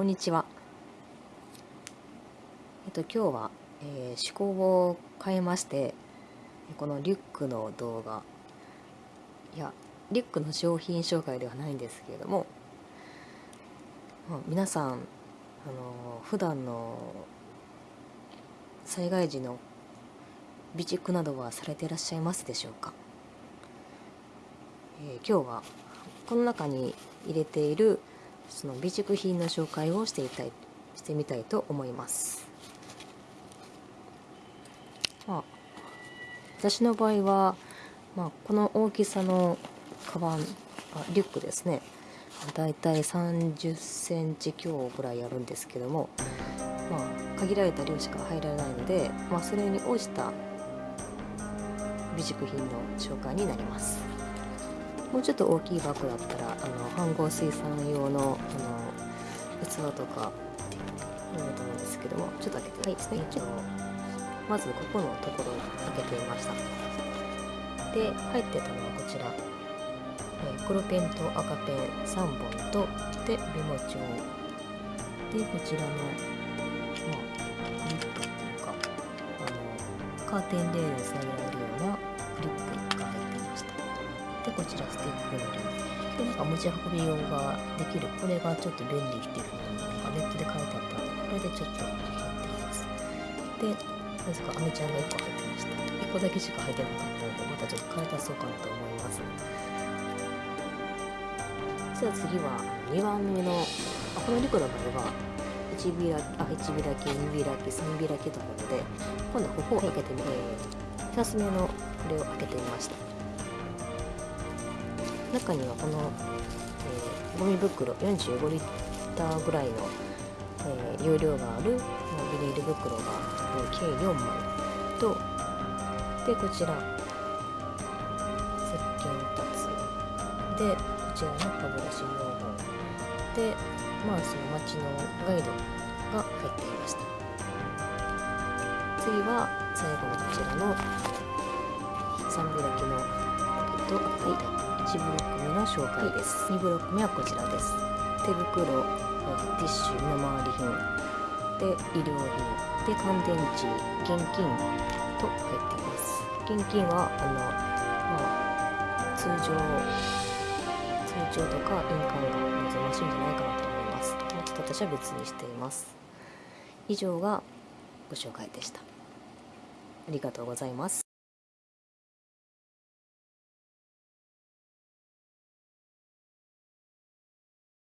こんにちは。えっと今日は、えー、趣向を変えましてこのリュックの動画いやリュックの商品紹介ではないんですけれども、皆さんあの普段の災害時の備蓄などはされていらっしゃいますでしょうか、えー、今日はこの中に入れているその備蓄品の紹介をしていたいしてみたいと思います。まあ、私の場合は、まあ、この大きさのカバンあリュックですねだいたい30センチ強ぐらいあるんですけども、まあ、限られた量しか入らないので、まあ、それに応じた備蓄品の紹介になります。もうちょっと大きいバッグだったらあの飯合水産用のあの器とかあると思うんですけどもちょっと開けてはいですね一応まずここのところを開けてみました。で入ってたのはこちら、え黒ペンと赤ペン3本とでメモ帳でこちらのまあクリップっていうかあのカーテンレールにつなげられるようなクリップでこちらスティックのりでなんか持ち運び用ができる。これがちょっと便利っていうふうになんかネットで書いてあったのでこれでちょっと貼っています。でなぜかアメちゃんが1個入ってました。1個だけしか入ってなかったのでまたちょっと買い足そうかなと思います。じゃあ次は2番目のあこのリコの場合は1開きあ1開き2開き3開きということで今度はここを開けてみて、2つ目のこれを開けてみました。中にはこの、えー、ゴミ袋45リッターぐらいのえー、容量があるビニール袋が計4枚。とでこちら石鹸2つ。でこちらの歯ブラシ4本でまあその街のガイドが入っていました。次は最後のこちらの3開きのポケットはい。1ブロック目の紹介です。2ブロック目はこちらです。手袋ティッシュの周り品。で医療品。で乾電池現金と入っています。現金はあの、まあ、通常通帳とか印鑑が望ましいんじゃないかなと思います。ちょっと私は別にしています。以上がご紹介でした。ありがとうございます